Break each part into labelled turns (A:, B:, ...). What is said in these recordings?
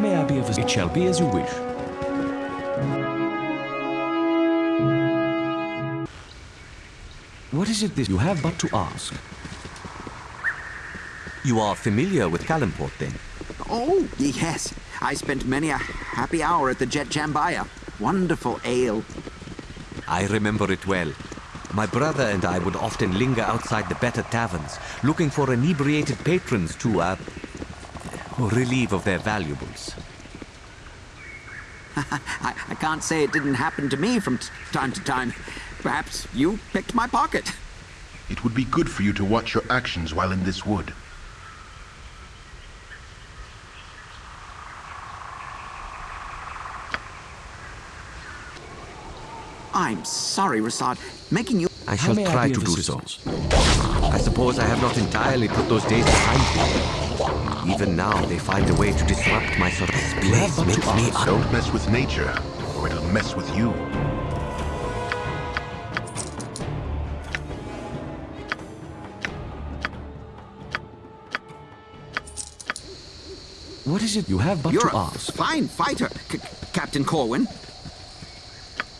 A: may I be of assistance? It shall be as you wish. What is it this you have but to ask?
B: You are familiar with Calimport, then?
C: Oh, yes. I spent many a happy hour at the Jet Jambaya. Wonderful ale.
B: I remember it well. My brother and I would often linger outside the better taverns, looking for inebriated patrons to, uh, relieve of their valuables.
C: I, I can't say it didn't happen to me from time to time. Perhaps you picked my pocket.
D: It would be good for you to watch your actions while in this wood.
C: I'm sorry, Rasaad. Making you...
B: I shall try to do so. I suppose I have not entirely put those days behind me. Even now, they find a way to disrupt my sort of place makes me...
D: Don't mess with nature, or it'll mess with you.
A: What is it you have but
C: You're
A: to
C: a fine fighter, C Captain Corwin.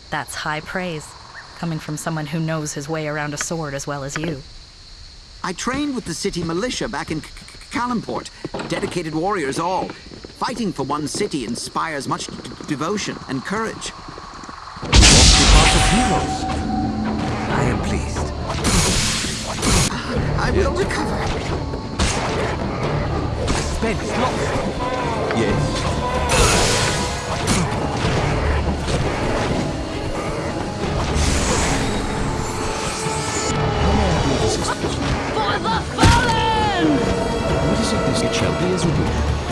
E: That's high praise, coming from someone who knows his way around a sword as well as you.
C: I trained with the city militia back in Calimport. Dedicated warriors all. Fighting for one city inspires much devotion and courage.
B: I am pleased.
C: I will recover.
B: Spence, look! Yes.
A: How I be of assistance?
F: For the fallen!
A: What is it this? It shall be as you wish.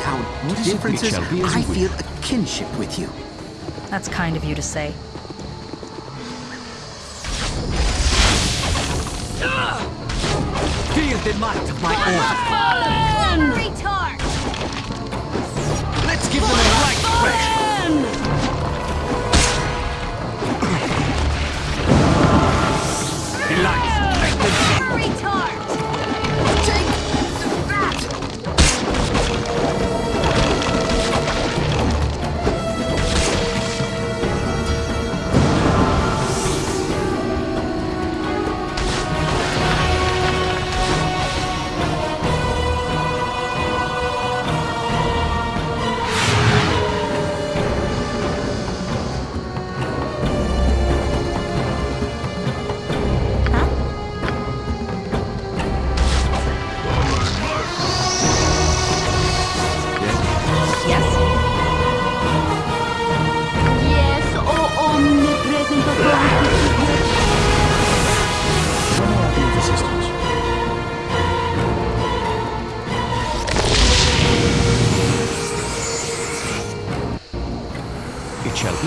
E: town.
A: What
C: Differences, I feel a kinship with you.
E: That's kind of you to say.
G: Feel the might of my order. Let's give them a right fresh. Delight.
F: Retard!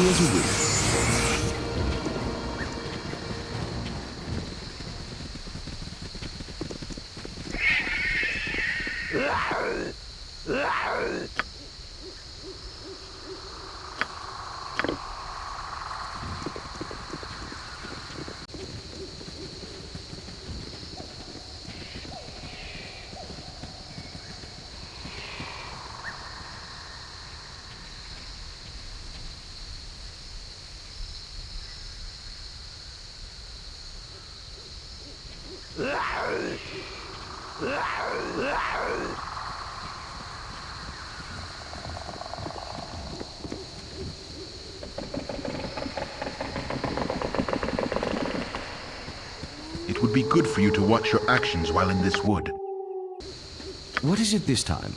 A: As you wish.
D: It would be good for you to watch your actions while in this wood.
A: What is it this time?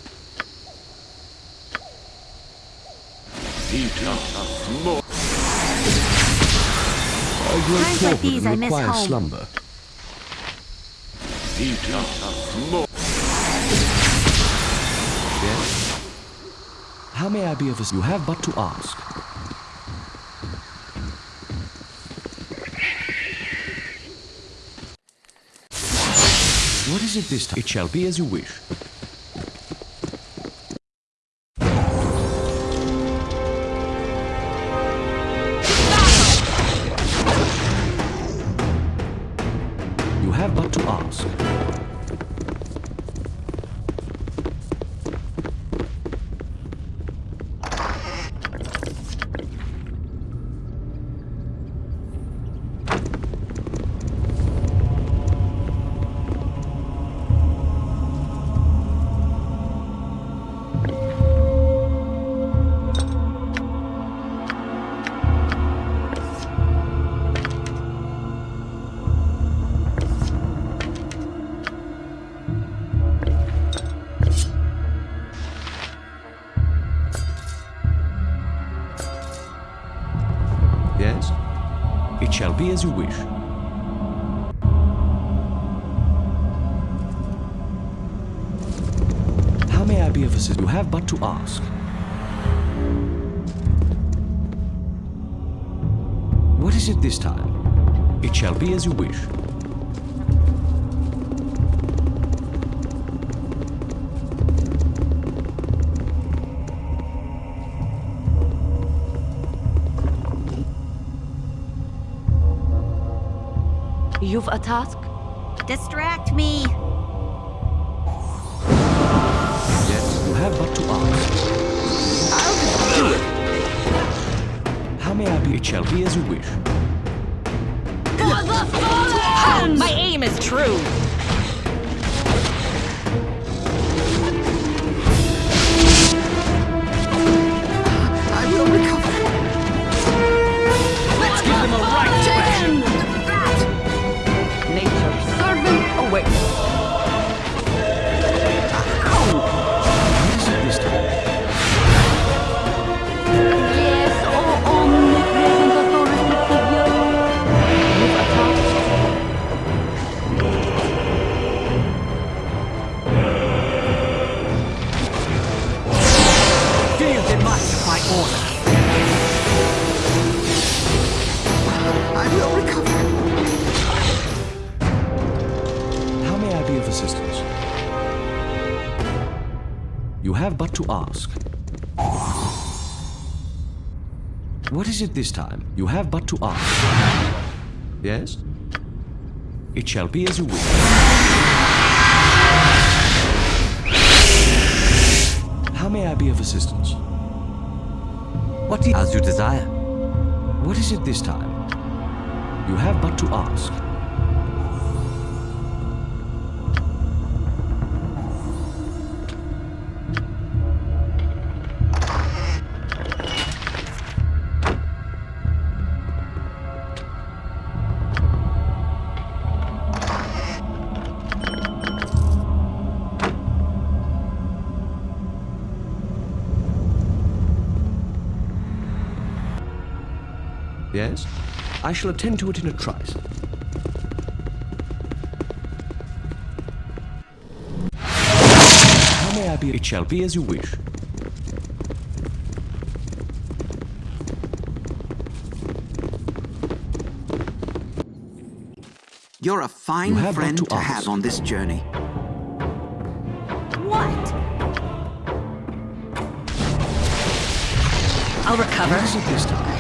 A: A great
F: Times like
A: torpid
F: these, I miss
A: requires
F: home.
A: slumber. Yes? How may I be of assistance? You have but to ask. It this time? It shall be as you wish. As you wish. How may I be of assistance? You have but to ask. What is it this time? It shall be as you wish.
C: You've a task?
F: Distract me!
A: Yes, you have but to ask.
H: I'll do it.
A: How may I be? It shall be as you wish.
C: For the fallen!
I: Ah, my aim is true.
A: Have but to ask. What is it this time? You have but to ask. Yes? It shall be as you wish. How may I be of assistance?
B: What. As you desire.
A: What is it this time? You have but to ask. I shall attend to it in a trice. How may I be? It shall be as you wish.
C: You're a fine
A: You
C: friend
A: to
C: to have on this journey.
J: What?
E: I'll recover.
A: What is it this time?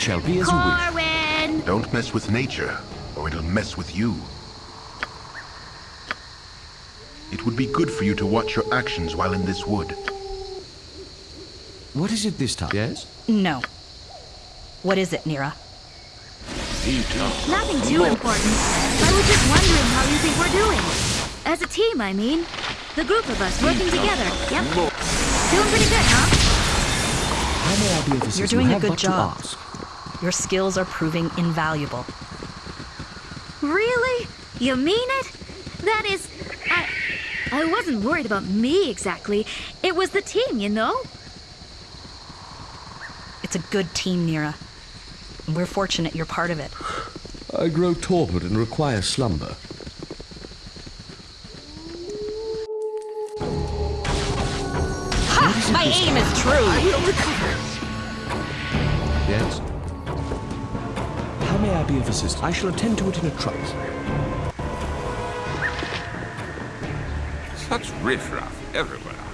A: It shall be as you wish.
D: Don't mess with nature, or it'll mess with you. It would be good for you to watch your actions while in this wood.
A: What is it this time? Yes?
E: No. What is it, Neera?
F: Nothing too important. I was just wondering how you think we're doing. As a team, I mean. The group of us working together. Yep. Doing pretty good, huh?
A: How may I be of assistance?
E: You're doing a good
A: but to
E: job.
A: Ask.
E: Your skills are proving invaluable.
F: Really? You mean it? That is, I, I wasn't worried about me exactly. It was the team, you know?
E: It's a good team, Neera. We're fortunate you're part of it.
A: I grow torpid and require slumber.
E: Ha! My aim is true!
A: Yes? How may I be of assistance? I shall attend to it in a trice.
K: Such riffraff everywhere.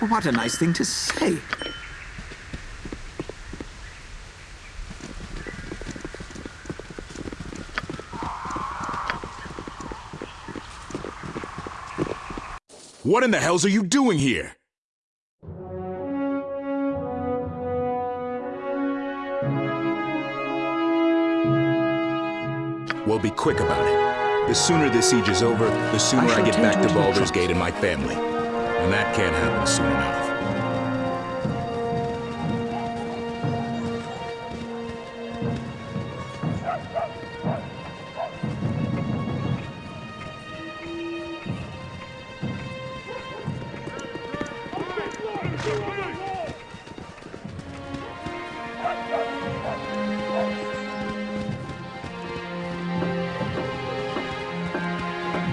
C: What a nice thing to say.
L: What in the hells are you doing here? Well, be quick about it. The sooner this siege is over, the sooner I,
A: shall
L: get back
A: to
L: to
A: it in a
L: Baldur's. Gate and my family. And that can't happen soon enough.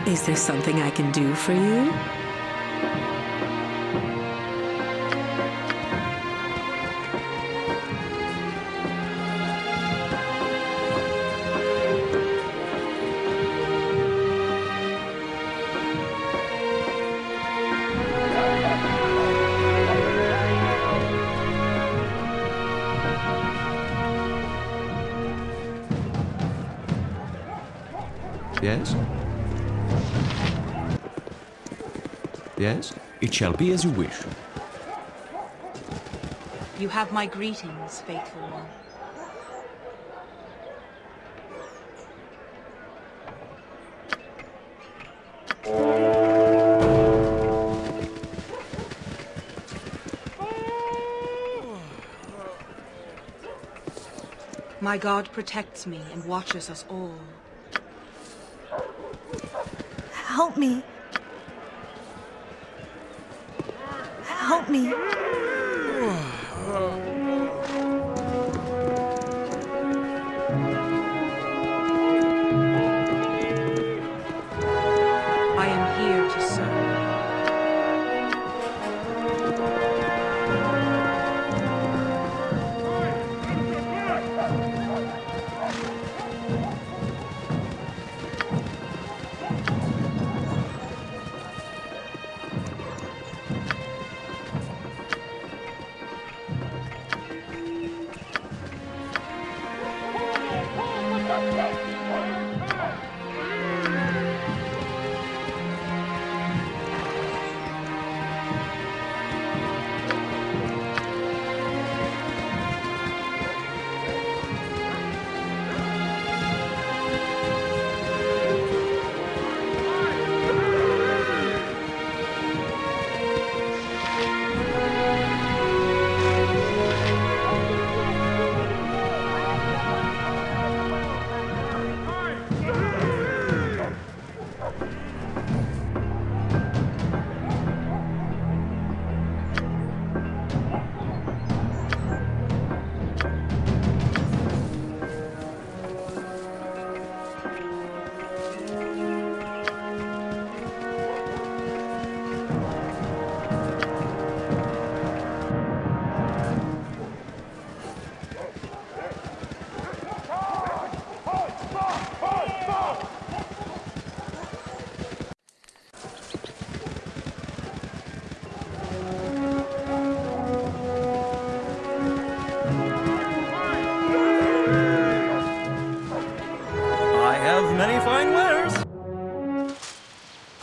M: Is there something I can do for you?
A: It shall be as you wish.
K: You have my greetings, faithful one. My God protects me and watches us all.
J: Help me.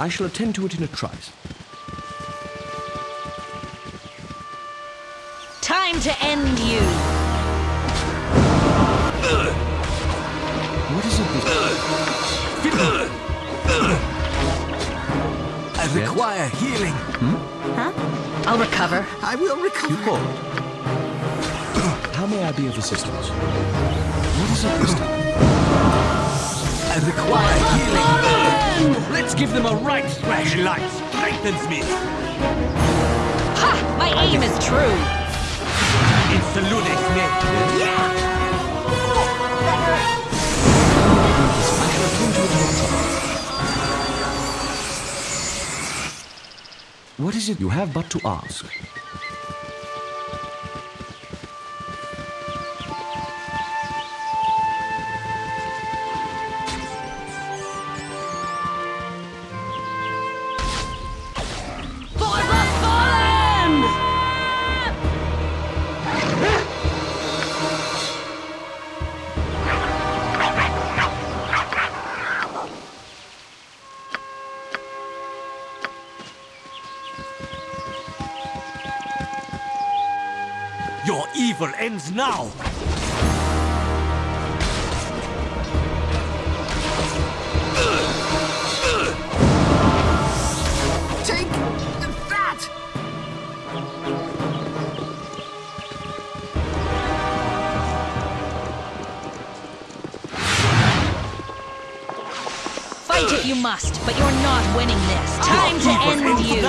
K: I
A: shall attend to it in a trice.
E: Time to end you.
A: What is it this
B: I require healing. Hmm?
E: Huh? I'll recover.
C: I will recover.
A: You called. How may I be of assistance? What is it this time?
B: I require healing.
G: Let's give them a right thrash. Light strengthens me.
E: Ha! My aim is true.
B: It's the Ludex net.
A: What is it you have but to ask?
B: Ends now.
C: Take that!
E: Fight it you must, but you're not winning this. Time to end you.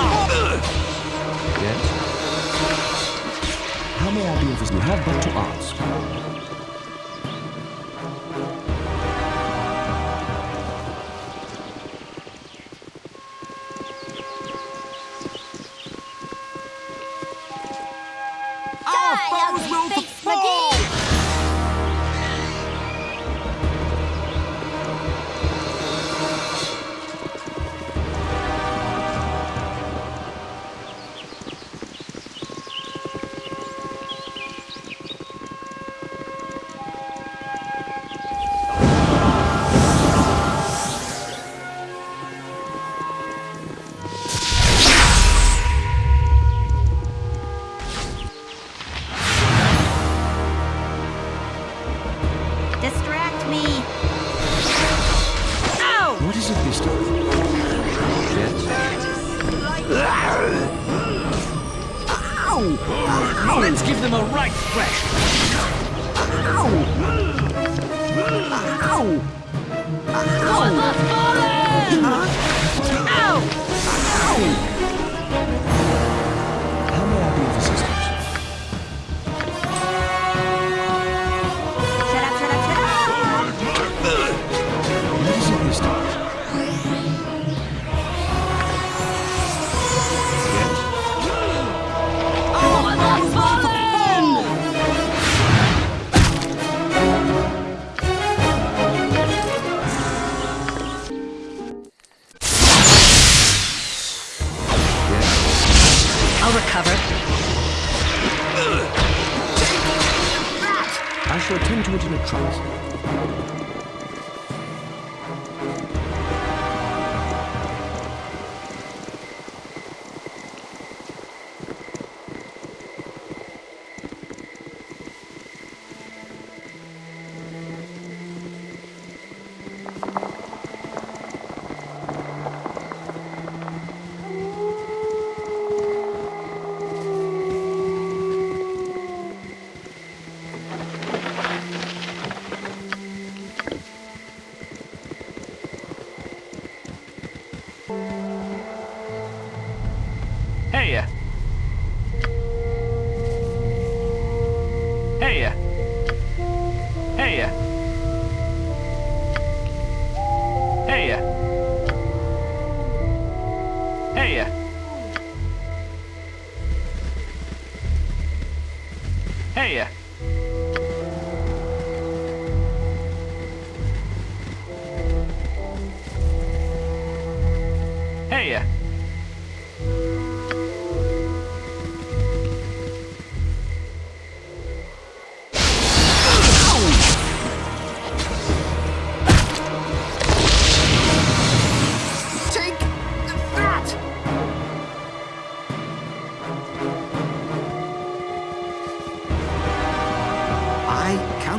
A: Yes? How may I be of? You have but to ask.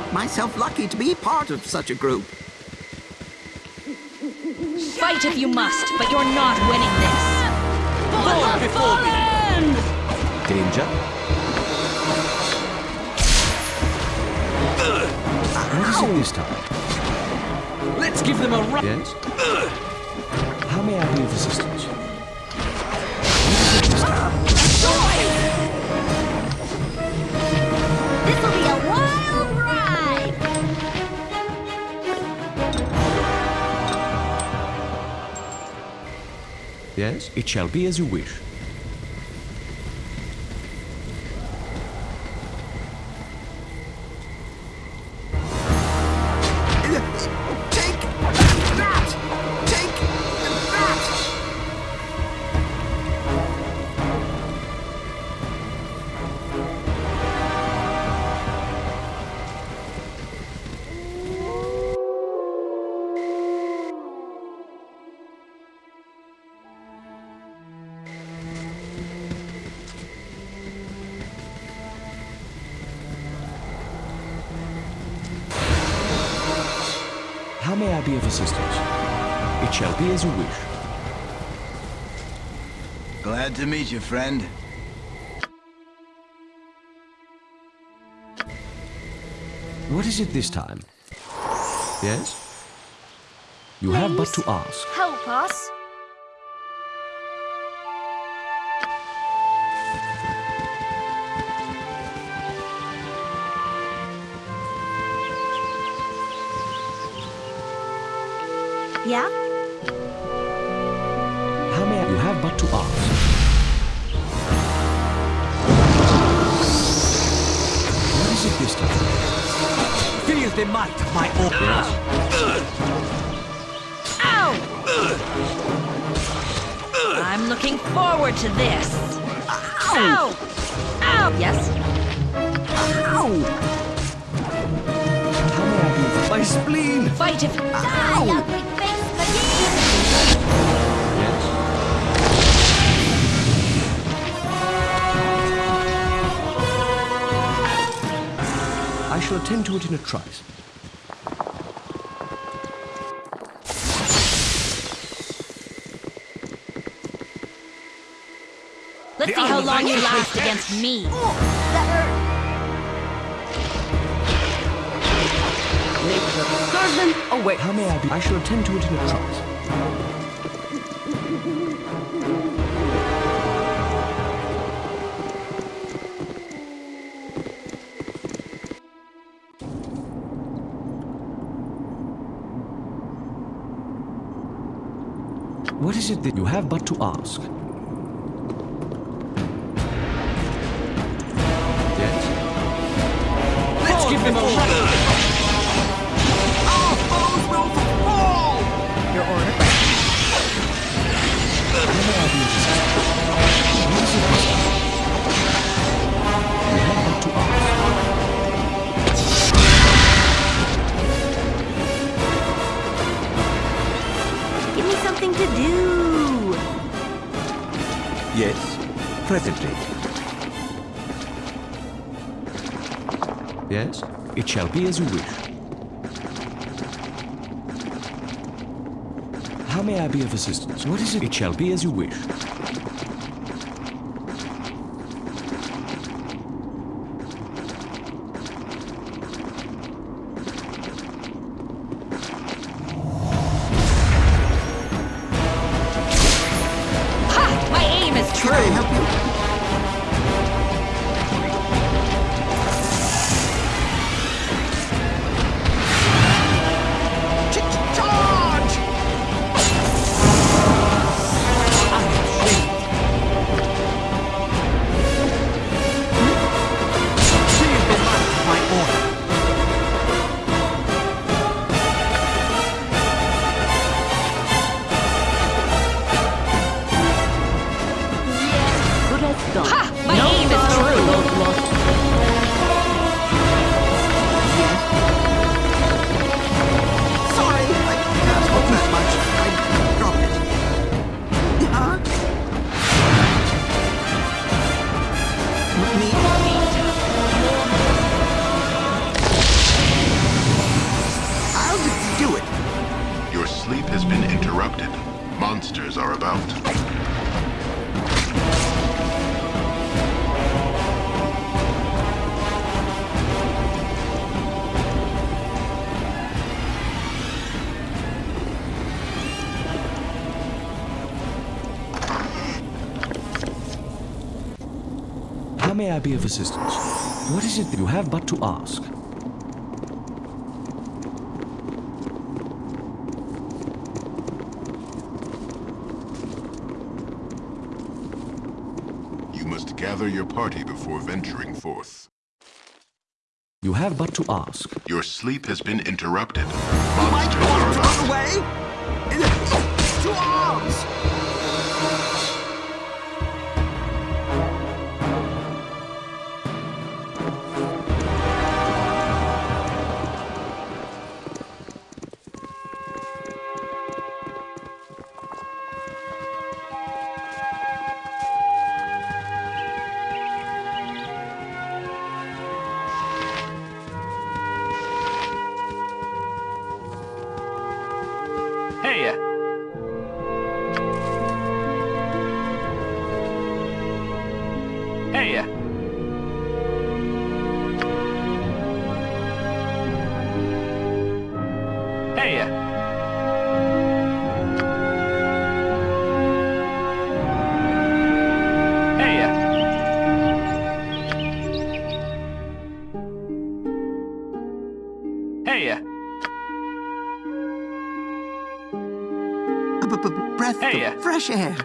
C: Count myself lucky to be part of such a group.
E: Fight if you must, but you're not winning this.
G: Lord before me.
B: Danger?
A: What is it this time?
G: Let's give them a right.
A: Yes? How may I be of assistance? Yes? It shall be as you wish.
N: Glad to friend.
A: What is it this time? Yes? You have but to ask.
F: Help us!
J: Yeah?
B: The might of my
A: Yes?
E: Ow! I'm looking forward to this. Ow! Ow! Yes?
A: I
B: My spleen!
E: Fight if...
F: Die,
A: shall attend to it in a trice.
J: Let's see how long you last against me.
G: Oh, Servant away.
A: Oh, how may I be? I shall attend to it in a trice. Is it that you have but to ask? Yes?
G: Let's give them a run.
C: Our foes will fall!
E: Your order?
A: How may I be of assistance? What is it this time? You have but to ask.
F: Give me something to do.
B: Yes, presently.
A: Yes? It shall be as you wish. How may I be of assistance? What is it? It shall be as you wish. Be of assistance? What is it that you have but to ask?
D: You must gather your party before venturing forth.
A: You have but to ask.
D: Your sleep has been interrupted.
C: My
D: Monsters are
C: arms run away! To arms!
G: Hey. Hey. Hey.
C: A b- b- breath
G: Hey.
C: of fresh air.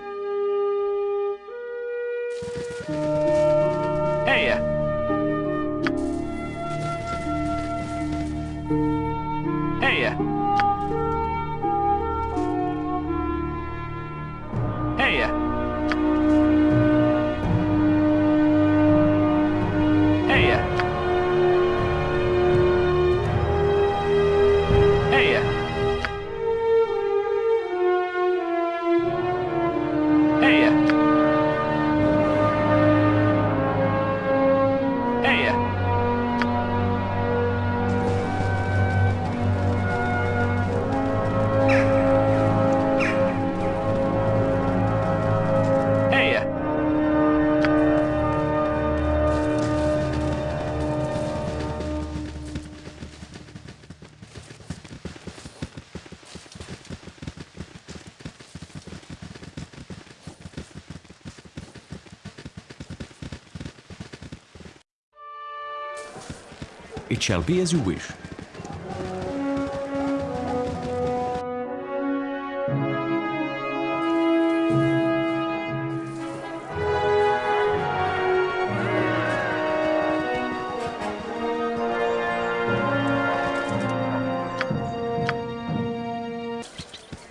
A: Shall be as you wish.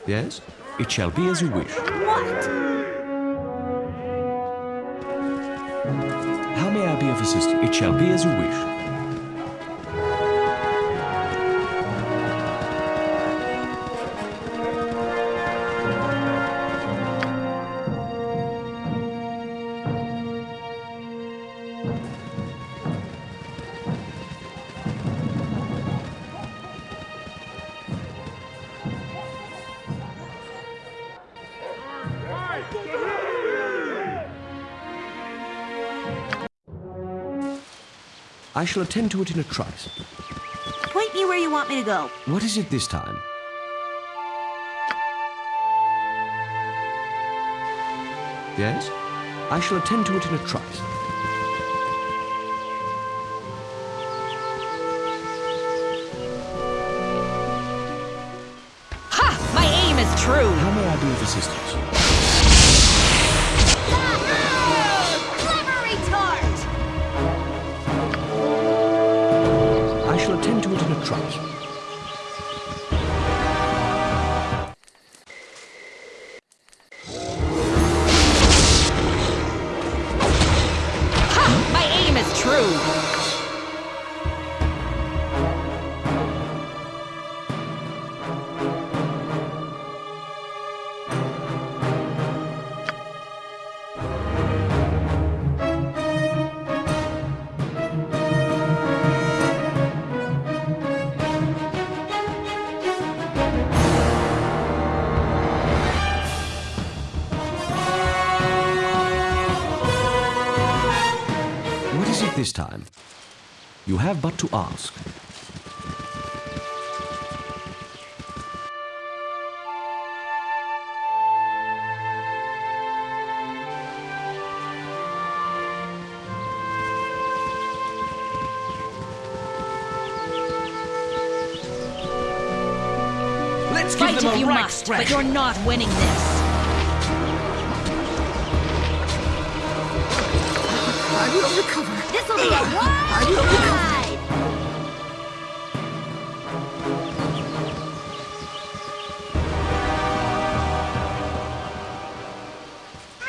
A: Yes? It shall be as you wish.
J: What?
A: How may I be of assistance? It shall be as you wish. I shall attend to it in a trice.
J: Point me where you want me to go.
A: What is it this time? Yes? I shall attend to it in a trice.
E: Ha! My aim is true!
A: How may I be of assistance? Time? You have but to ask.
B: Let's give
E: Fight
B: them
E: if you must,
B: scratch.
E: but you're not winning this.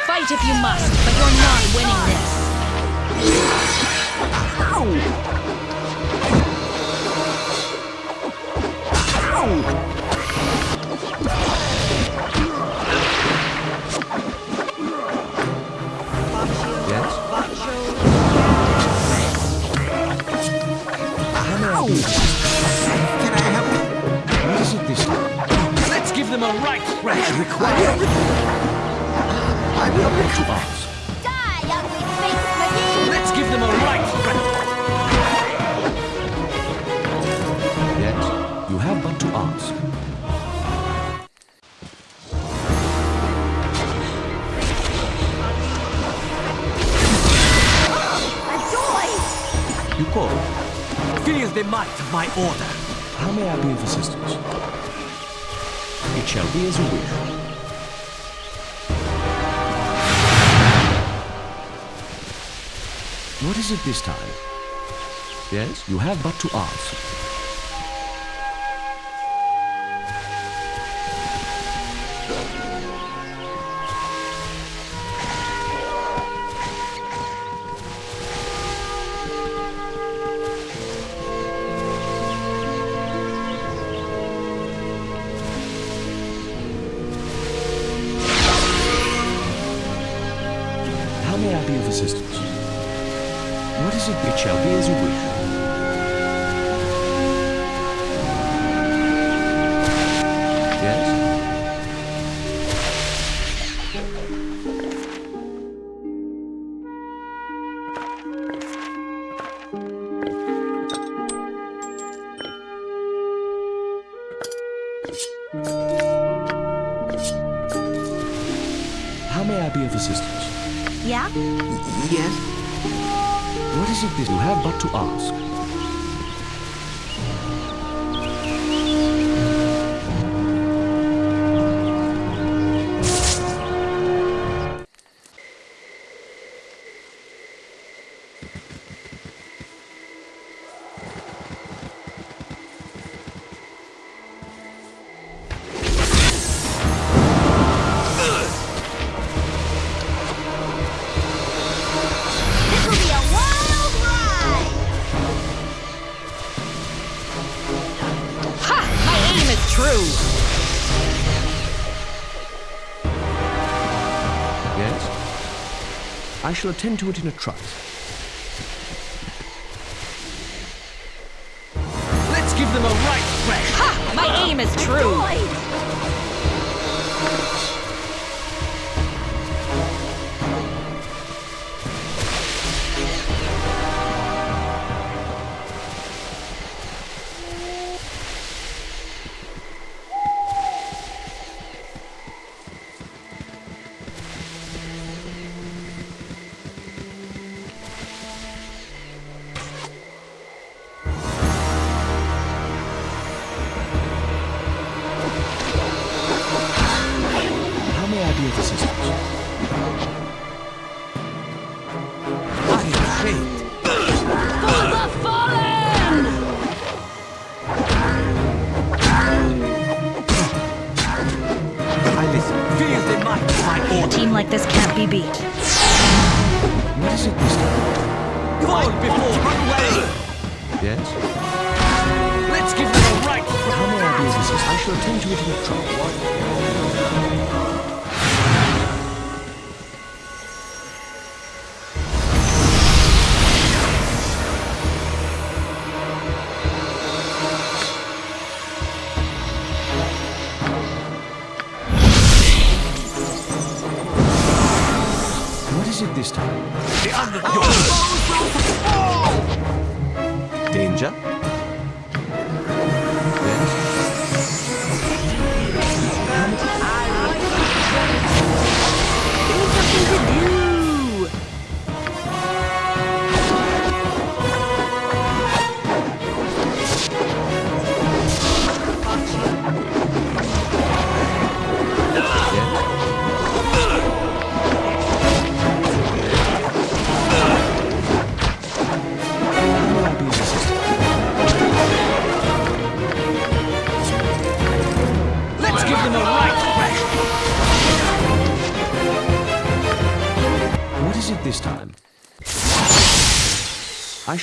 E: Fight if you must, but you're not winning this.
A: Yes? What is it this time?
B: Let's give them a right scratch.
C: I will. I will
A: To
C: recover.
A: ask.
J: Die, ugly face McGee!
B: Let's give them a right scratch.
A: Yes? You have but to ask.
J: Adoy!
A: You call.
B: Feel the might of my order.
A: How may I be of assistance? It shall be as you wish. What is it this time? Yes, you have but to ask. I shall attend to it in a trice. tend to it in into trouble.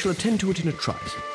A: shall attend to it in a trice.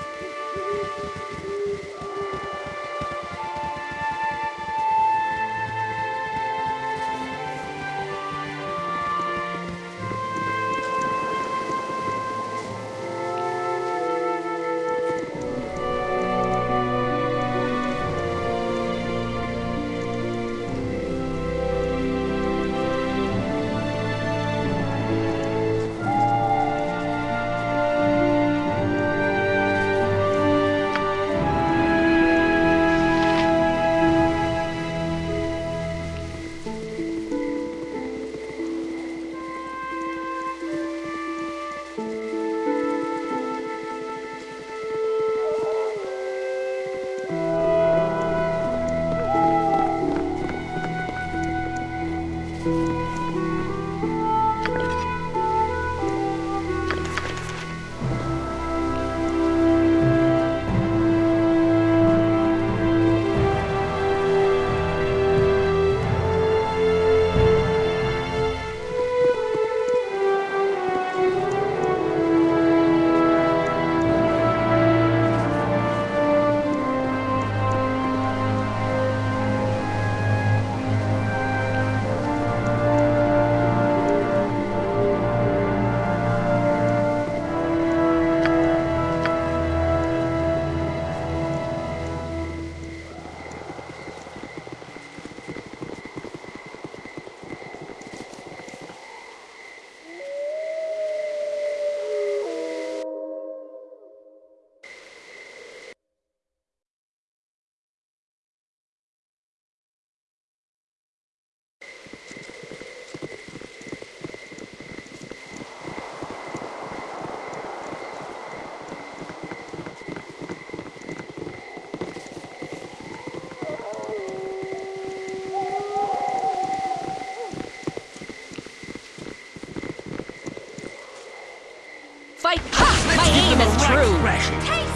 A: fashion. Take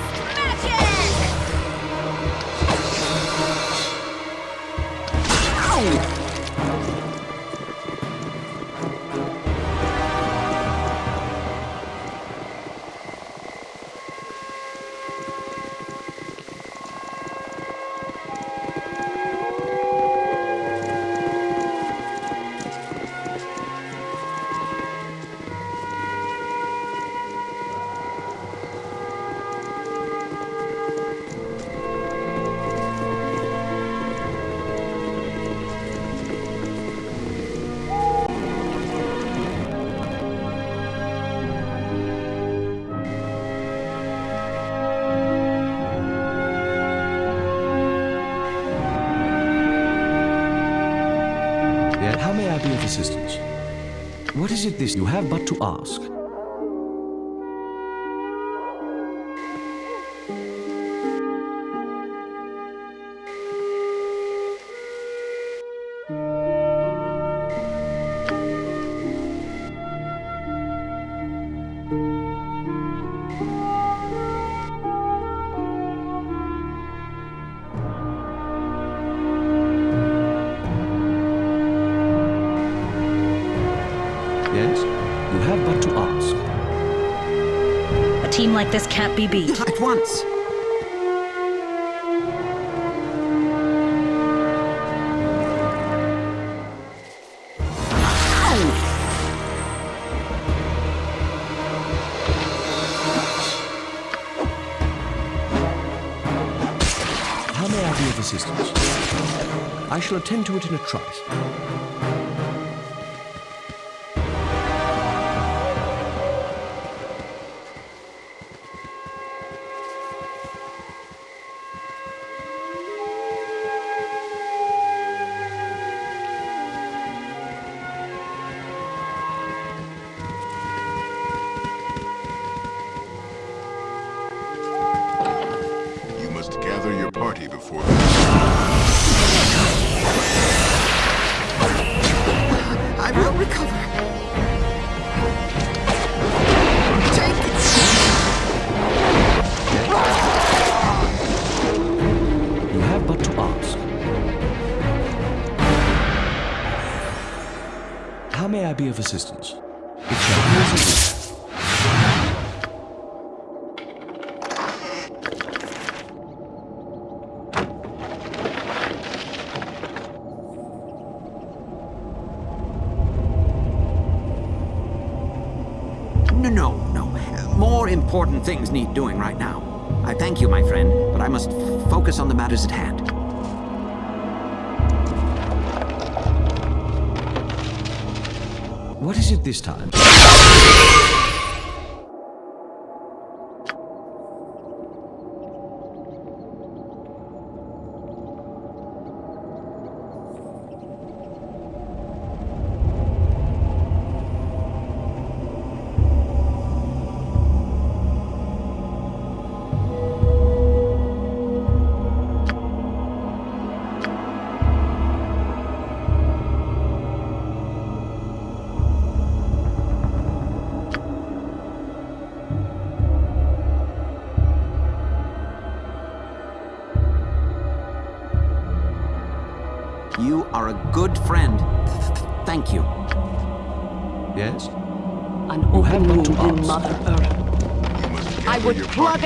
A: have but to ask?
E: Team like this can't be beat.
C: At once.
A: How may I be of assistance? I shall attend to it in a trice.
C: Important things need doing right now. I thank you, my friend, but I must focus on the matters at hand.
A: What is it this time?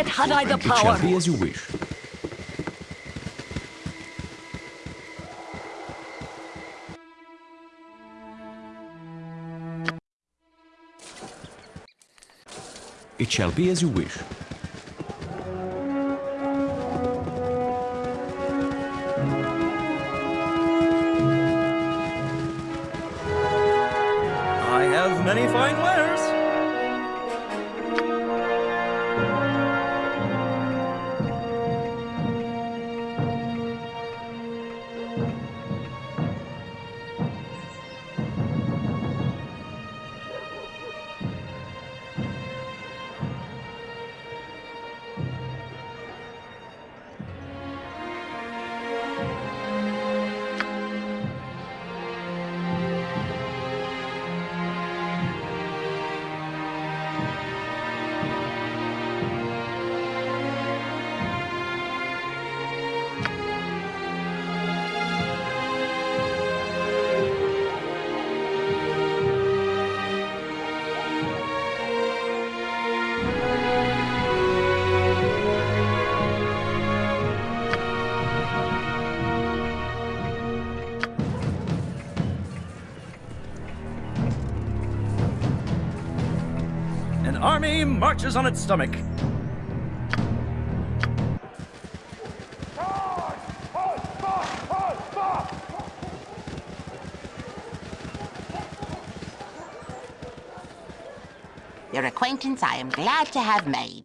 I: Had I the
A: It shall be as you wish. It shall be as you wish.
G: Army marches on its stomach.
O: Your acquaintance I am glad to have made.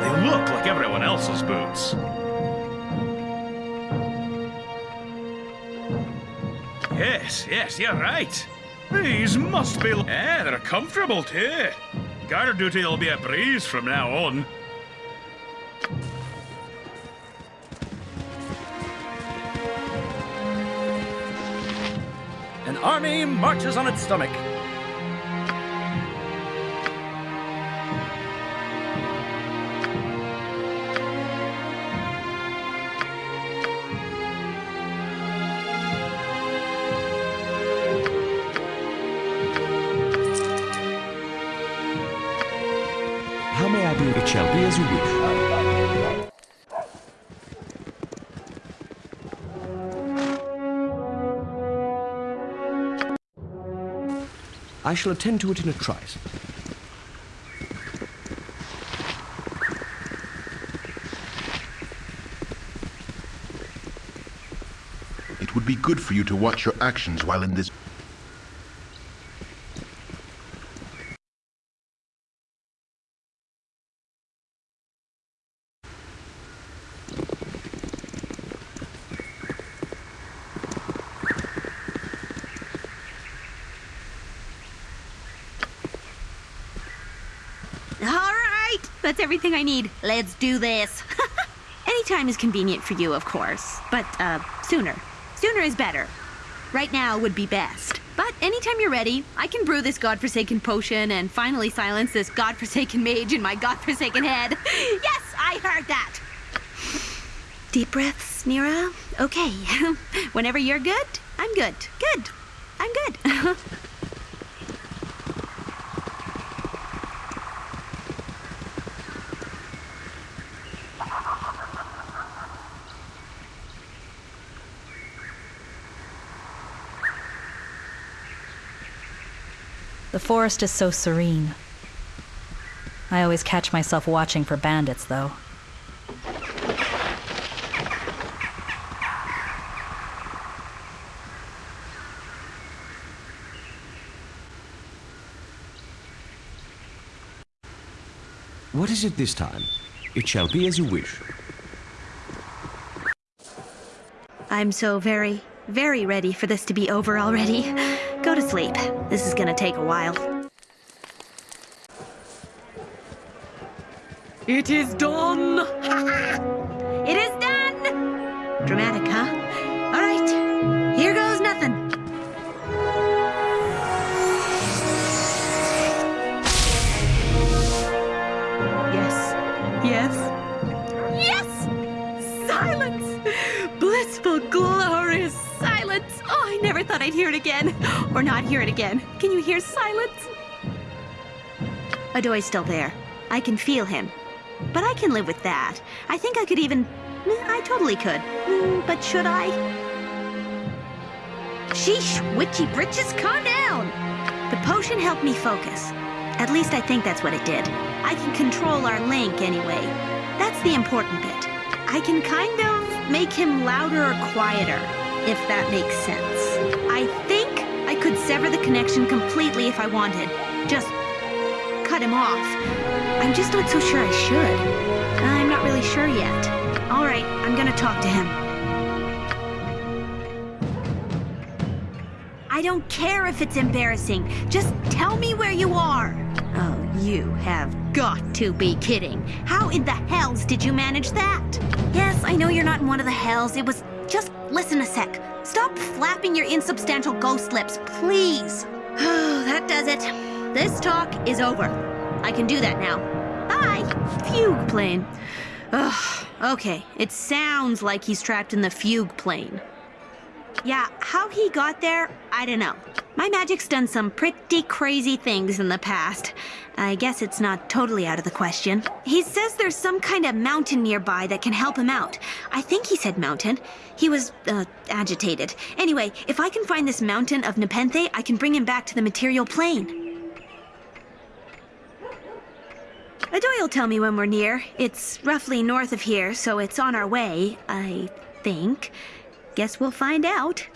P: They look like everyone else's boots. Yes, yes, you're right. These must be... Eh, they're comfortable too. Guard duty will be a breeze from now on.
G: An army marches on its stomach.
A: I shall attend to it in a trice.
D: It would be good for you to watch your actions while in this...
J: All right, that's everything I need. Let's do this. Anytime is convenient for you, of course, but uh, sooner. Sooner is better. Right now would be best. But anytime you're ready, I can brew this godforsaken potion and finally silence this godforsaken mage in my godforsaken head. yes, I heard that. Deep breaths, Neera. Okay. Whenever you're good, I'm good. Good. I'm good.
E: The forest is so serene. I always catch myself watching for bandits, though.
A: What is it this time? It shall be as you wish.
J: I'm so very, very ready for this to be over already. To sleep. This is gonna take a while. It is done! it is done! Dramatic, I'd hear it again. Or not hear it again. Can you hear silence? Adoy's still there. I can feel him. But I can live with that. I think I could even. eh, I totally could. Mm, But should I? Sheesh, witchy britches, calm down! The potion helped me focus. At least I think that's what it did. I can control our link anyway. That's the important bit. I can kind of make him louder or quieter, if that makes sense. Sever the connection completely if I wanted. Just cut him off. I'm just not so sure I should. I'm not really sure yet. All right, I'm gonna talk to him. I don't care if it's embarrassing. Just tell me where you are. Oh, you have got to be kidding. How in the hells did you manage that? Yes, I know you're not in one of the hells. It was just listen a sec. Stop flapping your insubstantial ghost lips, please. That does it. This talk is over. I can do that now. Bye. Fugue plane. Ugh. Okay, it sounds like he's trapped in the fugue plane. Yeah, how he got there, I don't know. My magic's done some pretty crazy things in the past. I guess it's not totally out of the question. He says there's some kind of mountain nearby that can help him out. I think he said mountain. He was, uh, agitated. Anyway, if I can find this mountain of Nepenthe, I can bring him back to the material plane. Adoy will tell me when we're near. It's roughly north of here, so it's on our way, I think. Guess we'll find out.